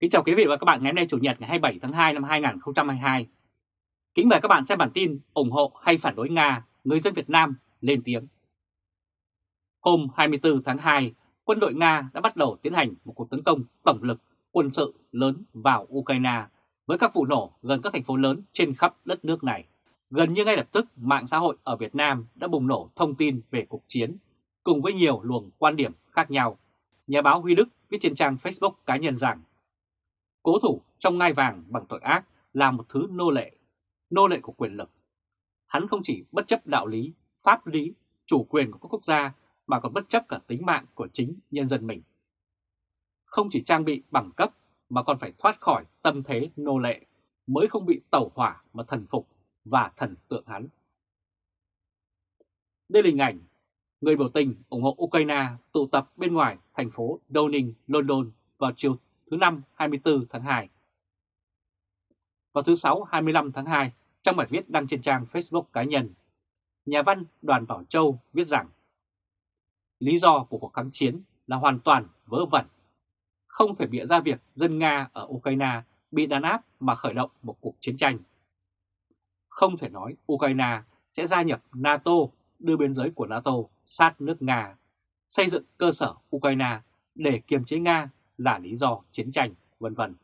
Kính chào quý vị và các bạn ngày hôm nay Chủ nhật ngày 27 tháng 2 năm 2022. Kính mời các bạn xem bản tin ủng hộ hay phản đối Nga, người dân Việt Nam lên tiếng. Hôm 24 tháng 2, quân đội Nga đã bắt đầu tiến hành một cuộc tấn công tổng lực quân sự lớn vào Ukraine với các vụ nổ gần các thành phố lớn trên khắp đất nước này. Gần như ngay lập tức, mạng xã hội ở Việt Nam đã bùng nổ thông tin về cuộc chiến, cùng với nhiều luồng quan điểm khác nhau. Nhà báo Huy Đức viết trên trang Facebook cá nhân rằng Cố thủ trong ngai vàng bằng tội ác là một thứ nô lệ, nô lệ của quyền lực. Hắn không chỉ bất chấp đạo lý, pháp lý, chủ quyền của các quốc gia mà còn bất chấp cả tính mạng của chính nhân dân mình. Không chỉ trang bị bằng cấp mà còn phải thoát khỏi tâm thế nô lệ mới không bị tẩu hỏa mà thần phục và thần tượng hắn. Đây là hình ảnh người biểu tình ủng hộ Ukraine tụ tập bên ngoài thành phố Downing, London vào chiều thứ năm 24 tháng 2. Vào thứ Sáu 25 tháng 2, trong bài viết đăng trên trang Facebook cá nhân, nhà văn Đoàn Bảo Châu viết rằng Lý do của cuộc kháng chiến là hoàn toàn vớ vẩn. Không thể bịa ra việc dân Nga ở Ukraine bị đàn áp mà khởi động một cuộc chiến tranh. Không thể nói Ukraine sẽ gia nhập NATO đưa biên giới của NATO sát nước Nga, xây dựng cơ sở Ukraine để kiềm chế Nga là lý do chiến tranh, vân vân.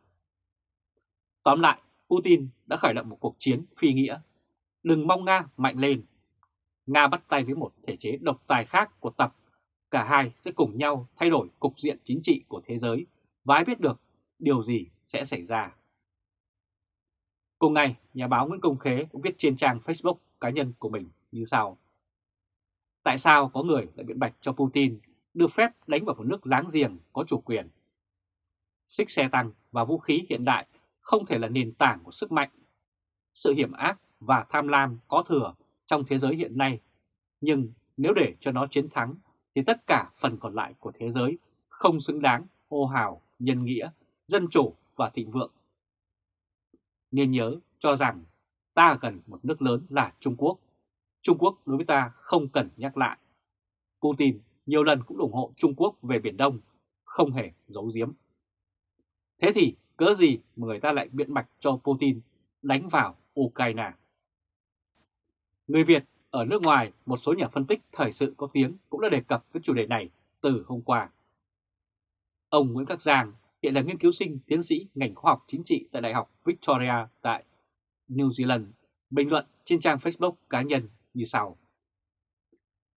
Tóm lại, Putin đã khởi động một cuộc chiến phi nghĩa. Đừng mong Nga mạnh lên. Nga bắt tay với một thể chế độc tài khác của Tập. Cả hai sẽ cùng nhau thay đổi cục diện chính trị của thế giới và ai biết được điều gì sẽ xảy ra. Cùng ngày, nhà báo Nguyễn Công Khế cũng viết trên trang Facebook cá nhân của mình như sau. Tại sao có người lại biện bạch cho Putin được phép đánh vào một nước láng giềng có chủ quyền Xích xe tăng và vũ khí hiện đại không thể là nền tảng của sức mạnh. Sự hiểm ác và tham lam có thừa trong thế giới hiện nay, nhưng nếu để cho nó chiến thắng thì tất cả phần còn lại của thế giới không xứng đáng hô hào, nhân nghĩa, dân chủ và thịnh vượng. Nên nhớ cho rằng ta cần một nước lớn là Trung Quốc. Trung Quốc đối với ta không cần nhắc lại. Putin nhiều lần cũng ủng hộ Trung Quốc về Biển Đông, không hề giấu giếm. Thế thì cớ gì mà người ta lại biện bạch cho Putin đánh vào Ukraine? Người Việt ở nước ngoài, một số nhà phân tích thời sự có tiếng cũng đã đề cập với chủ đề này từ hôm qua. Ông Nguyễn Khắc Giang hiện là nghiên cứu sinh tiến sĩ ngành khoa học chính trị tại Đại học Victoria tại New Zealand, bình luận trên trang Facebook cá nhân như sau.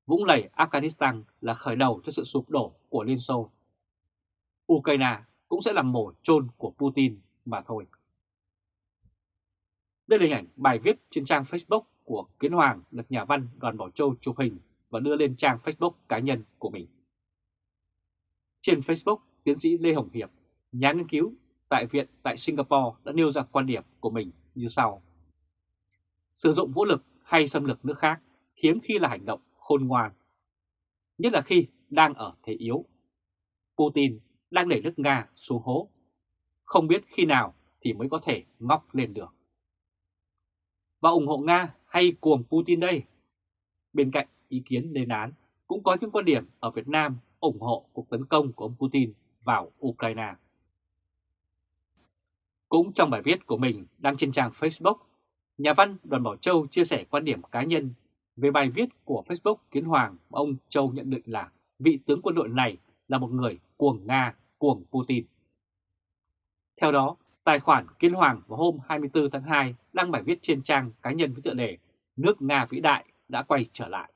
Vũng lầy Afghanistan là khởi đầu cho sự sụp đổ của Liên Xô. Ukraine cũng sẽ là mổ chôn của Putin mà thôi. Đây là hình ảnh bài viết trên trang Facebook của Kiến Hoàng được nhà văn Đoàn Bảo Châu chụp hình và đưa lên trang Facebook cá nhân của mình. Trên Facebook, tiến sĩ Lê Hồng Hiệp, nhà nghiên cứu tại Viện tại Singapore đã nêu ra quan điểm của mình như sau. Sử dụng vũ lực hay xâm lược nước khác hiếm khi là hành động khôn ngoan, nhất là khi đang ở thế yếu. Putin đang đẩy nước Nga xuống hố. Không biết khi nào thì mới có thể ngóc lên được. Và ủng hộ Nga hay cuồng Putin đây? Bên cạnh ý kiến lên án, cũng có những quan điểm ở Việt Nam ủng hộ cuộc tấn công của ông Putin vào Ukraine. Cũng trong bài viết của mình đăng trên trang Facebook, nhà văn Đoàn Bảo Châu chia sẻ quan điểm cá nhân về bài viết của Facebook Kiến Hoàng ông Châu nhận định là vị tướng quân đội này là một người cuồng Nga, cuồng Putin. Theo đó, tài khoản Kiến Hoàng vào hôm 24 tháng 2 đăng bài viết trên trang cá nhân với tựa đề Nước Nga vĩ đại đã quay trở lại.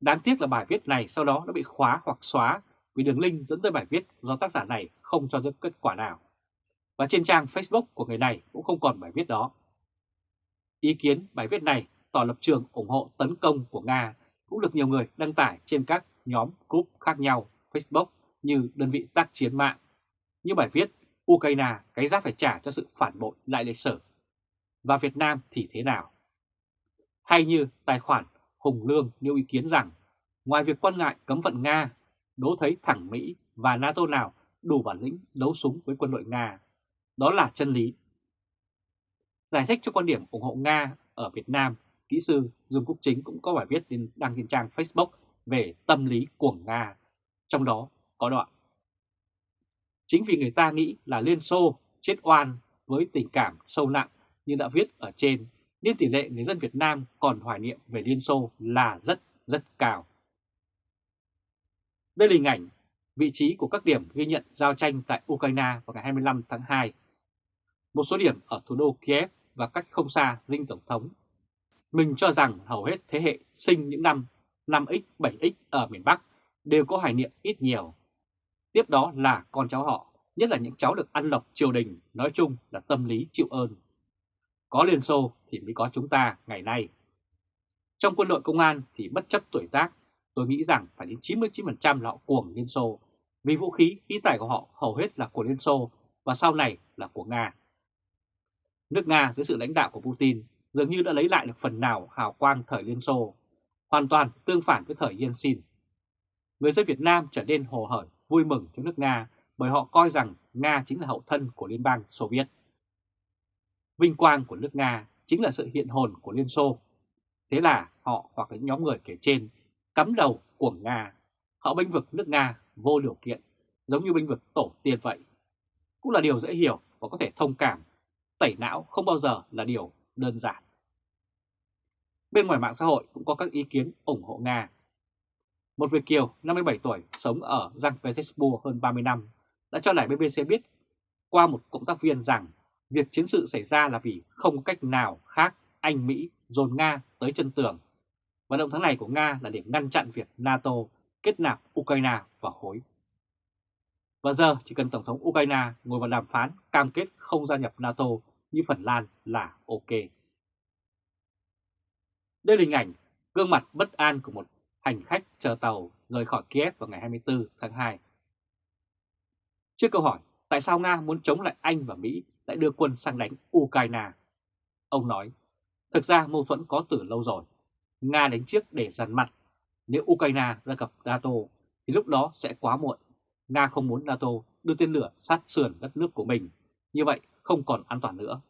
Đáng tiếc là bài viết này sau đó đã bị khóa hoặc xóa vì đường link dẫn tới bài viết do tác giả này không cho ra kết quả nào. Và trên trang Facebook của người này cũng không còn bài viết đó. Ý kiến bài viết này tỏ lập trường ủng hộ tấn công của Nga cũng được nhiều người đăng tải trên các nhóm group khác nhau Facebook như đơn vị tác chiến mạng. Như bài viết Ukraine cái giá phải trả cho sự phản bội lại lịch sử. Và Việt Nam thì thế nào? Hay như tài khoản Hùng Lương nêu ý kiến rằng ngoài việc quan ngại cấm vận Nga, đố thấy thẳng Mỹ và NATO nào đủ bản lĩnh đấu súng với quân đội Nga. Đó là chân lý. Giải thích cho quan điểm ủng hộ Nga ở Việt Nam, kỹ sư Dương Quốc Chính cũng có bài viết đăng trên trang Facebook về tâm lý của Nga, trong đó có đoạn. Chính vì người ta nghĩ là Liên Xô chết oan với tình cảm sâu nặng như đã viết ở trên, nên tỷ lệ người dân Việt Nam còn hoài niệm về Liên Xô là rất rất cao. Đây là hình ảnh vị trí của các điểm ghi nhận giao tranh tại Ukraine vào ngày 25 tháng 2. Một số điểm ở thủ đô Kiev và cách không xa dinh Tổng thống. Mình cho rằng hầu hết thế hệ sinh những năm 5X, 7X ở miền Bắc đều có hoài niệm ít nhiều. Tiếp đó là con cháu họ, nhất là những cháu được ăn lộc triều đình, nói chung là tâm lý chịu ơn. Có Liên Xô thì mới có chúng ta ngày nay. Trong quân đội công an thì bất chấp tuổi tác, tôi nghĩ rằng phải đến 99% là họ cuồng Liên Xô, vì vũ khí, khí tài của họ hầu hết là của Liên Xô và sau này là của Nga. Nước Nga dưới sự lãnh đạo của Putin dường như đã lấy lại được phần nào hào quang thời Liên Xô, hoàn toàn tương phản với thời Yeltsin. Người dân Việt Nam trở nên hồ hởi, vui mừng cho nước Nga bởi họ coi rằng Nga chính là hậu thân của Liên bang Xô Viết. Vinh quang của nước Nga chính là sự hiện hồn của Liên Xô. Thế là họ hoặc những nhóm người kể trên cắm đầu của Nga. Họ bênh vực nước Nga vô điều kiện, giống như bênh vực tổ tiên vậy. Cũng là điều dễ hiểu và có thể thông cảm. Tẩy não không bao giờ là điều đơn giản. Bên ngoài mạng xã hội cũng có các ý kiến ủng hộ Nga. Một Việt Kiều 57 tuổi, sống ở Giang Petersburg hơn 30 năm, đã cho lại BBC biết qua một cộng tác viên rằng việc chiến sự xảy ra là vì không có cách nào khác Anh, Mỹ dồn Nga tới chân tường. Và động thái này của Nga là để ngăn chặn việc NATO kết nạp Ukraine vào khối. Và giờ chỉ cần Tổng thống Ukraine ngồi vào đàm phán cam kết không gia nhập NATO như Phần Lan là ok. Đây là hình ảnh gương mặt bất an của một hành khách chờ tàu rời khỏi Kiev vào ngày 24 tháng 2. Trước câu hỏi tại sao Nga muốn chống lại Anh và Mỹ lại đưa quân sang đánh Ukraine, ông nói, thực ra mâu thuẫn có từ lâu rồi. Nga đánh trước để dằn mặt, nếu Ukraine ra gặp NATO thì lúc đó sẽ quá muộn. Nga không muốn NATO đưa tên lửa sát sườn đất nước của mình, như vậy không còn an toàn nữa.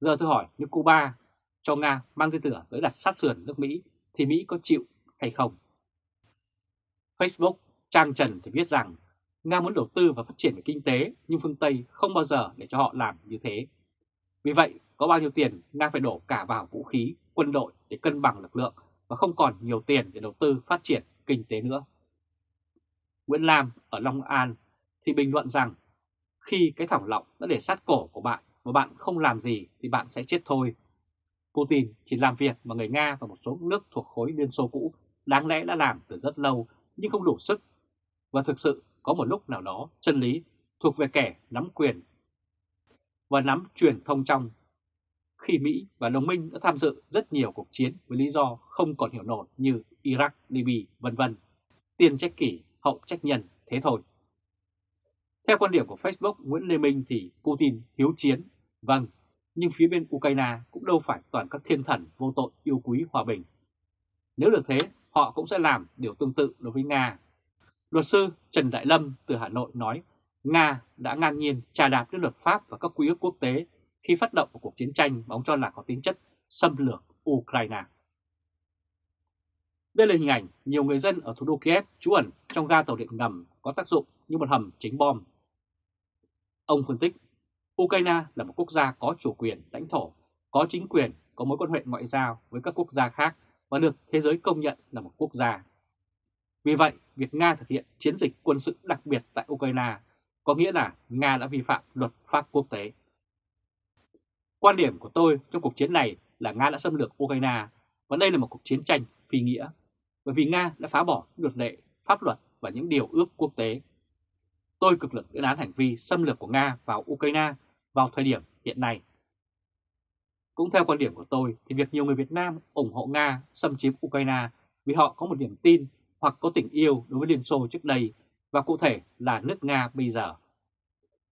Giờ tôi hỏi như Cuba cho Nga mang tên lửa tới đặt sát sườn nước Mỹ thì Mỹ có chịu hay không? Facebook trang trần thì viết rằng Nga muốn đầu tư và phát triển về kinh tế nhưng phương Tây không bao giờ để cho họ làm như thế. Vì vậy, có bao nhiêu tiền Nga phải đổ cả vào vũ khí, quân đội để cân bằng lực lượng và không còn nhiều tiền để đầu tư phát triển kinh tế nữa. Nguyễn Lam ở Long An thì bình luận rằng khi cái thỏng lọng đã để sát cổ của bạn và bạn không làm gì thì bạn sẽ chết thôi. Putin chỉ làm việc mà người Nga và một số nước thuộc khối Liên Xô cũ đáng lẽ đã làm từ rất lâu nhưng không đủ sức. Và thực sự có một lúc nào đó chân lý thuộc về kẻ nắm quyền và nắm truyền thông trong. Khi Mỹ và đồng minh đã tham dự rất nhiều cuộc chiến với lý do không còn hiểu nổi như Iraq, Libya, vân vân. Tiền trách kỷ, hậu trách nhân, thế thôi. Theo quan điểm của Facebook Nguyễn Lê Minh thì Putin hiếu chiến, vâng, nhưng phía bên Ukraine cũng đâu phải toàn các thiên thần vô tội yêu quý hòa bình. Nếu được thế, họ cũng sẽ làm điều tương tự đối với Nga. Luật sư Trần Đại Lâm từ Hà Nội nói Nga đã ngang nhiên trà đạp đến luật pháp và các quy ước quốc tế khi phát động một cuộc chiến tranh mà ông cho là có tính chất xâm lược Ukraine. Đây là hình ảnh nhiều người dân ở thủ đô Kiev trú ẩn trong ga tàu điện ngầm có tác dụng như một hầm chính bom. Ông phân tích, Ukraine là một quốc gia có chủ quyền lãnh thổ, có chính quyền, có mối quan hệ ngoại giao với các quốc gia khác và được thế giới công nhận là một quốc gia. Vì vậy, việc Nga thực hiện chiến dịch quân sự đặc biệt tại Ukraine có nghĩa là Nga đã vi phạm luật pháp quốc tế. Quan điểm của tôi trong cuộc chiến này là Nga đã xâm lược Ukraine và đây là một cuộc chiến tranh phi nghĩa, bởi vì Nga đã phá bỏ luật lệ, pháp luật và những điều ước quốc tế. Tôi cực lực lên án hành vi xâm lược của Nga vào Ukraine vào thời điểm hiện nay. Cũng theo quan điểm của tôi thì việc nhiều người Việt Nam ủng hộ Nga xâm chiếm Ukraine vì họ có một niềm tin hoặc có tình yêu đối với Liên Xô trước đây và cụ thể là nước Nga bây giờ.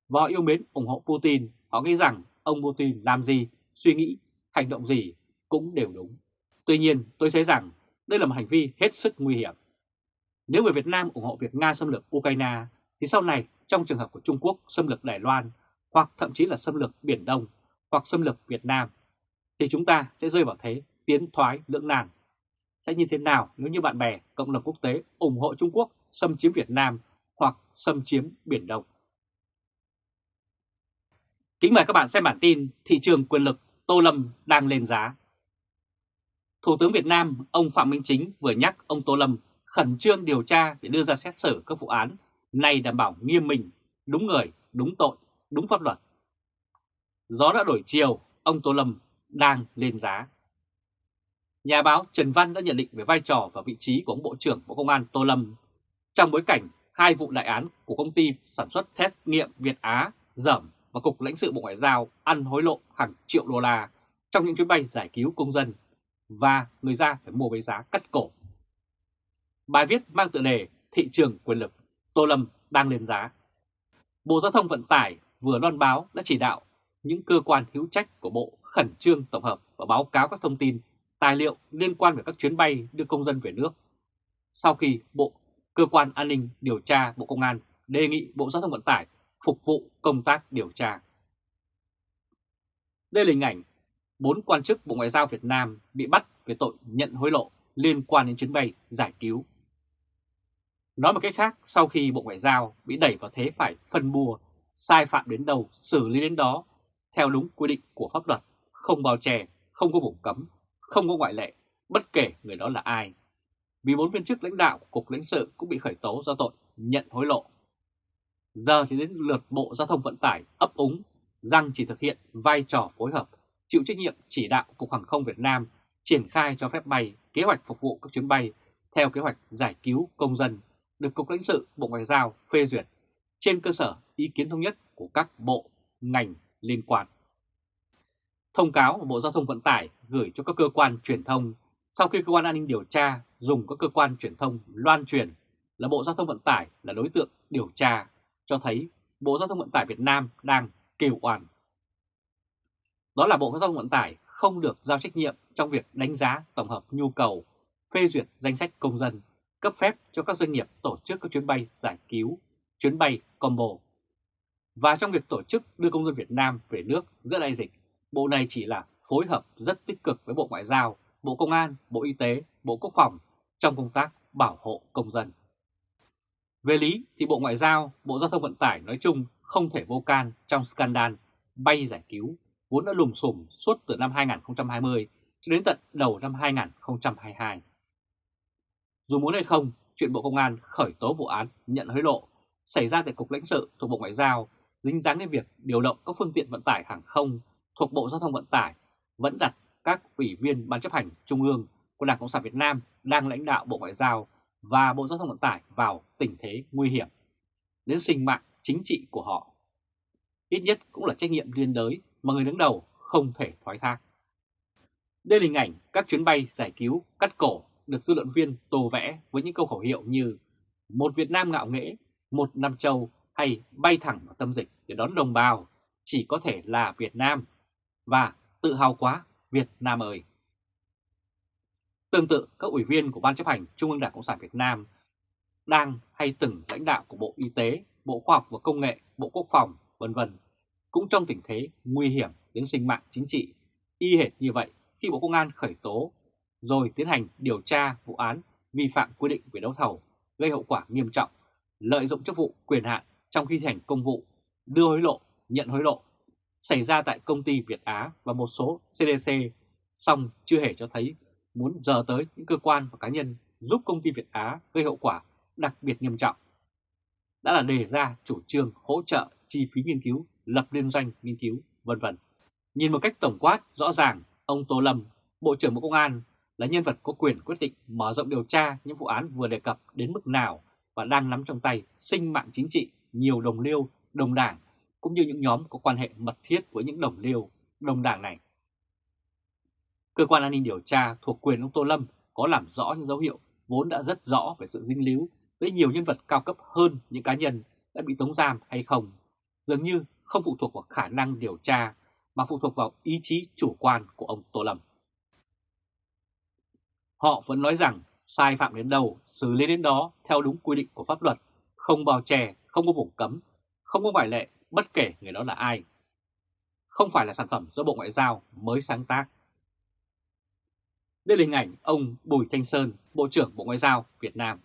Và họ yêu mến ủng hộ Putin, họ nghĩ rằng ông Putin làm gì, suy nghĩ, hành động gì cũng đều đúng. Tuy nhiên tôi thấy rằng đây là một hành vi hết sức nguy hiểm. Nếu người Việt Nam ủng hộ việc Nga xâm lược Ukraine thì sau này trong trường hợp của Trung Quốc xâm lược Đài Loan hoặc thậm chí là xâm lược Biển Đông hoặc xâm lược Việt Nam thì chúng ta sẽ rơi vào thế tiến thoái lưỡng nan. Sẽ như thế nào nếu như bạn bè, cộng đồng quốc tế ủng hộ Trung Quốc xâm chiếm Việt Nam hoặc xâm chiếm Biển Đông? Kính mời các bạn xem bản tin Thị trường quyền lực Tô Lâm đang lên giá. Thủ tướng Việt Nam ông Phạm Minh Chính vừa nhắc ông Tô Lâm khẩn trương điều tra để đưa ra xét xử các vụ án này đảm bảo nghiêm minh, đúng người, đúng tội, đúng pháp luật. Gió đã đổi chiều, ông Tô Lâm đang lên giá. Nhà báo Trần Văn đã nhận định về vai trò và vị trí của ông Bộ trưởng Bộ Công an Tô Lâm trong bối cảnh hai vụ đại án của công ty sản xuất test nghiệm Việt Á dởm và Cục lãnh sự Bộ Ngoại giao ăn hối lộ hàng triệu đô la trong những chuyến bay giải cứu công dân và người ra phải mua với giá cắt cổ. Bài viết mang tựa đề Thị trường quyền lực, Tô Lâm đang lên giá. Bộ Giao thông Vận tải vừa loan báo đã chỉ đạo những cơ quan hữu trách của Bộ khẩn trương tổng hợp và báo cáo các thông tin, tài liệu liên quan về các chuyến bay đưa công dân về nước. Sau khi Bộ Cơ quan An ninh Điều tra Bộ Công an đề nghị Bộ Giao thông Vận tải phục vụ công tác điều tra. Đây là hình ảnh bốn quan chức Bộ Ngoại giao Việt Nam bị bắt về tội nhận hối lộ liên quan đến chuyến bay giải cứu. Nói một cách khác, sau khi Bộ Ngoại giao bị đẩy vào thế phải phân bua, sai phạm đến đâu, xử lý đến đó, theo đúng quy định của pháp luật, không bao che, không có vùng cấm, không có ngoại lệ, bất kể người đó là ai. Vì bốn viên chức lãnh đạo của Cục lãnh sự cũng bị khởi tố do tội nhận hối lộ. Giờ thì đến lượt Bộ Giao thông Vận tải ấp úng rằng chỉ thực hiện vai trò phối hợp, chịu trách nhiệm chỉ đạo Cục Hàng không Việt Nam triển khai cho phép bay kế hoạch phục vụ các chuyến bay theo kế hoạch giải cứu công dân được Cục lãnh sự Bộ Ngoại giao phê duyệt trên cơ sở ý kiến thống nhất của các bộ, ngành liên quan. Thông cáo của Bộ Giao thông Vận tải gửi cho các cơ quan truyền thông sau khi cơ quan an ninh điều tra dùng các cơ quan truyền thông loan truyền là Bộ Giao thông Vận tải là đối tượng điều tra cho thấy Bộ Giao thông Vận tải Việt Nam đang kêu oan. Đó là Bộ Giao thông Vận tải không được giao trách nhiệm trong việc đánh giá tổng hợp nhu cầu, phê duyệt danh sách công dân, cấp phép cho các doanh nghiệp tổ chức các chuyến bay giải cứu, chuyến bay combo. Và trong việc tổ chức đưa công dân Việt Nam về nước giữa đại dịch, Bộ này chỉ là phối hợp rất tích cực với Bộ Ngoại giao, Bộ Công an, Bộ Y tế, Bộ Quốc phòng trong công tác bảo hộ công dân. Về lý thì Bộ Ngoại giao, Bộ Giao thông Vận tải nói chung không thể vô can trong scandal bay giải cứu vốn đã lùm xùm suốt từ năm 2020 cho đến tận đầu năm 2022. Dù muốn hay không, chuyện Bộ Công an khởi tố vụ án nhận hối lộ xảy ra tại Cục lãnh sự thuộc Bộ Ngoại giao dính dáng đến việc điều động các phương tiện vận tải hàng không thuộc Bộ Giao thông Vận tải vẫn đặt các ủy viên Ban chấp hành Trung ương của Đảng Cộng sản Việt Nam đang lãnh đạo Bộ Ngoại giao và Bộ Giao thông Vận tải vào tình thế nguy hiểm đến sinh mạng chính trị của họ. Ít nhất cũng là trách nhiệm liên đới mà người đứng đầu không thể thoái thác. Đây là hình ảnh các chuyến bay giải cứu cắt cổ được dư luận viên tô vẽ với những câu khẩu hiệu như một Việt Nam ngạo nghễ, một Nam Châu hay bay thẳng vào tâm dịch để đón đồng bào chỉ có thể là Việt Nam và tự hào quá Việt Nam ơi. Tương tự, các ủy viên của Ban chấp hành Trung ương Đảng Cộng sản Việt Nam đang hay từng lãnh đạo của Bộ Y tế, Bộ Khoa học và Công nghệ, Bộ Quốc phòng, vân vân cũng trong tình thế nguy hiểm đến sinh mạng chính trị, y hệt như vậy khi Bộ Công an khởi tố rồi tiến hành điều tra vụ án vi phạm quy định về đấu thầu gây hậu quả nghiêm trọng, lợi dụng chức vụ quyền hạn trong khi thi hành công vụ, đưa hối lộ, nhận hối lộ xảy ra tại công ty Việt Á và một số CDC, song chưa hề cho thấy muốn giờ tới những cơ quan và cá nhân giúp công ty Việt Á gây hậu quả đặc biệt nghiêm trọng. Đã là đề ra chủ trương hỗ trợ chi phí nghiên cứu, lập liên doanh nghiên cứu, vân vân. Nhìn một cách tổng quát, rõ ràng, ông Tô Lâm, Bộ trưởng Bộ Công an là nhân vật có quyền quyết định mở rộng điều tra những vụ án vừa đề cập đến mức nào và đang nắm trong tay sinh mạng chính trị nhiều đồng liêu, đồng đảng cũng như những nhóm có quan hệ mật thiết với những đồng liêu, đồng đảng này. Cơ quan an ninh điều tra thuộc quyền ông Tô Lâm có làm rõ những dấu hiệu vốn đã rất rõ về sự dinh líu với nhiều nhân vật cao cấp hơn những cá nhân đã bị tống giam hay không, dường như không phụ thuộc vào khả năng điều tra mà phụ thuộc vào ý chí chủ quan của ông Tô Lâm. Họ vẫn nói rằng sai phạm đến đâu, xử lý đến đó theo đúng quy định của pháp luật, không bao che, không có vùng cấm, không có ngoại lệ bất kể người đó là ai. Không phải là sản phẩm do Bộ Ngoại giao mới sáng tác. Đây là hình ảnh ông Bùi Thanh Sơn, Bộ trưởng Bộ Ngoại giao Việt Nam.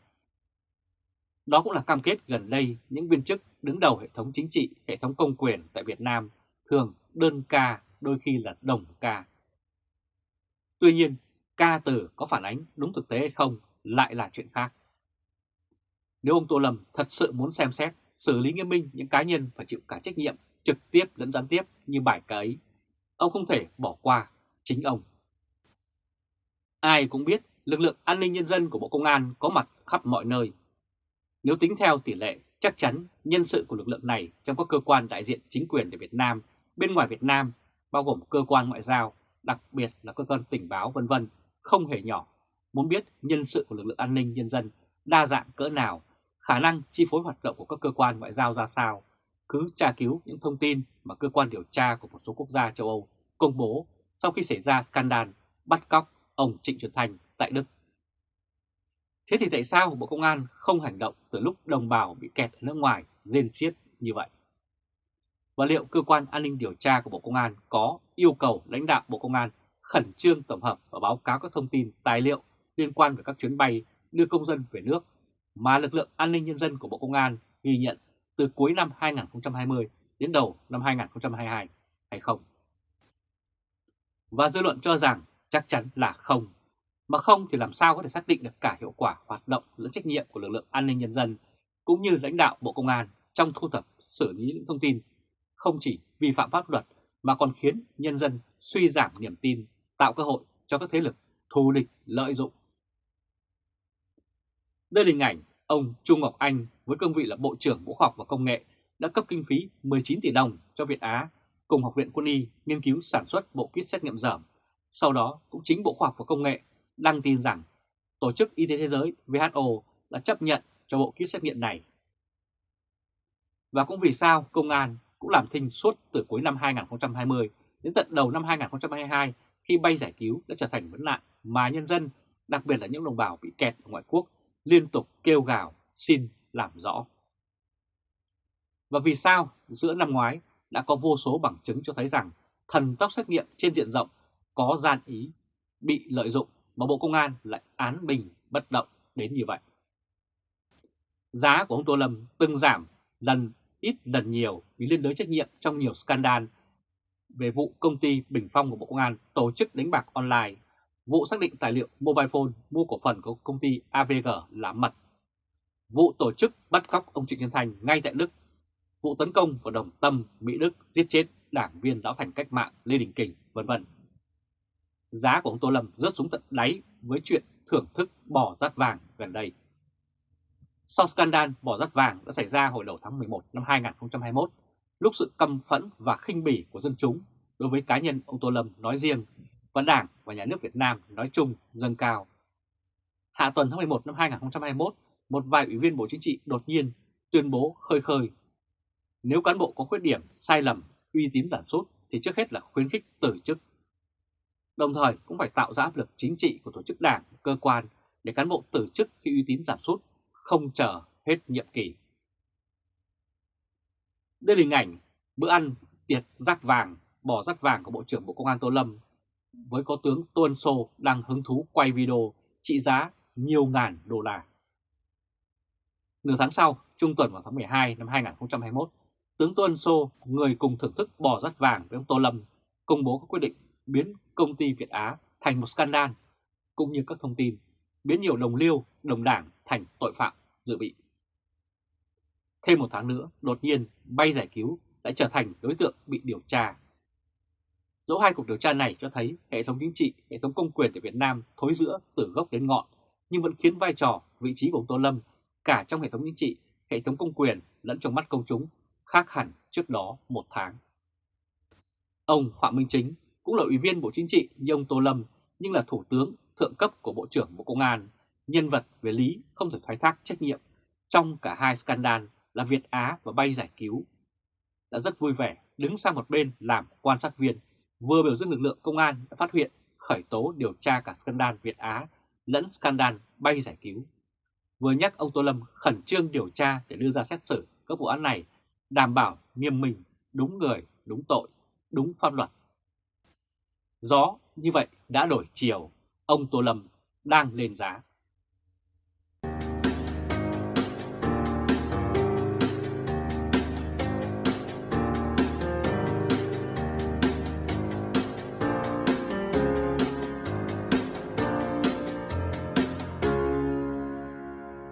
Đó cũng là cam kết gần đây những viên chức đứng đầu hệ thống chính trị, hệ thống công quyền tại Việt Nam thường đơn ca, đôi khi là đồng ca. Tuy nhiên, ca từ có phản ánh đúng thực tế hay không lại là chuyện khác. Nếu ông Tô Lâm thật sự muốn xem xét, xử lý nghiêm minh những cá nhân phải chịu cả trách nhiệm trực tiếp lẫn gián tiếp như bài ca ấy, ông không thể bỏ qua chính ông. Ai cũng biết lực lượng an ninh nhân dân của Bộ Công an có mặt khắp mọi nơi. Nếu tính theo tỷ lệ, chắc chắn nhân sự của lực lượng này trong các cơ quan đại diện chính quyền ở Việt Nam, bên ngoài Việt Nam, bao gồm cơ quan ngoại giao, đặc biệt là cơ quan tình báo vân vân không hề nhỏ. Muốn biết nhân sự của lực lượng an ninh nhân dân đa dạng cỡ nào, khả năng chi phối hoạt động của các cơ quan ngoại giao ra sao, cứ tra cứu những thông tin mà cơ quan điều tra của một số quốc gia châu Âu công bố sau khi xảy ra scandal bắt cóc ông Trịnh Xuân Thành tại Đức. Thế thì tại sao Bộ Công an không hành động từ lúc đồng bào bị kẹt ở nước ngoài rên xiết như vậy? Và liệu cơ quan an ninh điều tra của Bộ Công an có yêu cầu lãnh đạo Bộ Công an khẩn trương tổng hợp và báo cáo các thông tin tài liệu liên quan về các chuyến bay đưa công dân về nước mà lực lượng an ninh nhân dân của Bộ Công an ghi nhận từ cuối năm 2020 đến đầu năm 2022 hay không? Và dư luận cho rằng chắc chắn là không. Mà không thì làm sao có thể xác định được cả hiệu quả hoạt động lẫn trách nhiệm của lực lượng an ninh nhân dân cũng như lãnh đạo Bộ Công an trong thu thập xử lý những thông tin không chỉ vi phạm pháp luật mà còn khiến nhân dân suy giảm niềm tin, tạo cơ hội cho các thế lực thù địch lợi dụng. Đây là hình ảnh ông Trung Ngọc Anh với cương vị là Bộ trưởng Bộ Khoa học và Công nghệ đã cấp kinh phí 19 tỷ đồng cho Việt Á cùng Học viện Quân y nghiên cứu sản xuất bộ kit xét nghiệm dởm. Sau đó cũng chính Bộ Khoa học và Công nghệ đăng tin rằng Tổ chức Y tế Thế giới WHO đã chấp nhận cho bộ kit xét nghiệm này. Và cũng vì sao công an cũng làm thinh suốt từ cuối năm 2020 đến tận đầu năm 2022 khi bay giải cứu đã trở thành vấn nạn mà nhân dân, đặc biệt là những đồng bào bị kẹt ở ngoại quốc, liên tục kêu gào xin làm rõ. Và vì sao giữa năm ngoái đã có vô số bằng chứng cho thấy rằng thần tốc xét nghiệm trên diện rộng có gian ý, bị lợi dụng mà Bộ Công an lại án bình bất động đến như vậy. Giá của ông Tô Lâm từng giảm lần ít lần nhiều vì liên đới trách nhiệm trong nhiều scandal về vụ công ty Bình Phong của Bộ Công an tổ chức đánh bạc online, vụ xác định tài liệu mobile phone mua cổ phần của công ty AVG là mật, vụ tổ chức bắt cóc ông Trịnh Nhân Thành ngay tại Đức, vụ tấn công vào đồng tâm Mỹ Đức giết chết đảng viên lão thành cách mạng Lê Đình Kình, vân vân. Giá của ông Tô Lâm rớt xuống tận đáy với chuyện thưởng thức bỏ rát vàng gần đây. Sau scandal bỏ rát vàng đã xảy ra hồi đầu tháng 11 năm 2021, lúc sự căm phẫn và khinh bỉ của dân chúng đối với cá nhân ông Tô Lâm nói riêng và Đảng và Nhà nước Việt Nam nói chung dâng cao. Hạ tuần tháng 11 năm 2021, một vài ủy viên Bộ Chính trị đột nhiên tuyên bố khơi khơi. Nếu cán bộ có khuyết điểm, sai lầm, uy tín giảm sút thì trước hết là khuyến khích từ chức. Đồng thời cũng phải tạo ra áp lực chính trị của tổ chức đảng, cơ quan để cán bộ từ chức khi uy tín giảm sút, không chờ hết nhiệm kỳ. Đây là hình ảnh bữa ăn tiệc rác vàng, bỏ rác vàng của Bộ trưởng Bộ Công an Tô Lâm với có tướng Tuân Sô đang hứng thú quay video trị giá nhiều ngàn đô la. Nửa tháng sau, trung tuần vào tháng 12 năm 2021, tướng Tuân Sô, người cùng thưởng thức bò rắt vàng với ông Tô Lâm, công bố các quyết định biến công ty Việt Á thành một scandal, cũng như các thông tin biến nhiều đồng liêu, đồng đảng thành tội phạm dự bị. Thêm một tháng nữa, đột nhiên bay giải cứu lại trở thành đối tượng bị điều tra. Dẫu hai cuộc điều tra này cho thấy hệ thống chính trị, hệ thống công quyền tại Việt Nam thối giữa từ gốc đến ngọn, nhưng vẫn khiến vai trò, vị trí của ông Tô Lâm cả trong hệ thống chính trị, hệ thống công quyền lẫn trong mắt công chúng khác hẳn trước đó một tháng. Ông Phạm Minh Chính cũng là ủy viên Bộ Chính trị như ông Tô Lâm nhưng là thủ tướng thượng cấp của Bộ trưởng Bộ Công an, nhân vật về lý không thể thoái thác trách nhiệm trong cả hai scandal là Việt Á và bay giải cứu. Đã rất vui vẻ đứng sang một bên làm quan sát viên, vừa biểu dương lực lượng công an đã phát hiện khởi tố điều tra cả scandal Việt Á lẫn scandal bay giải cứu vừa nhắc ông Tô Lâm khẩn trương điều tra để đưa ra xét xử các vụ án này, đảm bảo nghiêm minh, đúng người, đúng tội, đúng pháp luật. Gió như vậy đã đổi chiều, ông Tô Lâm đang lên giá.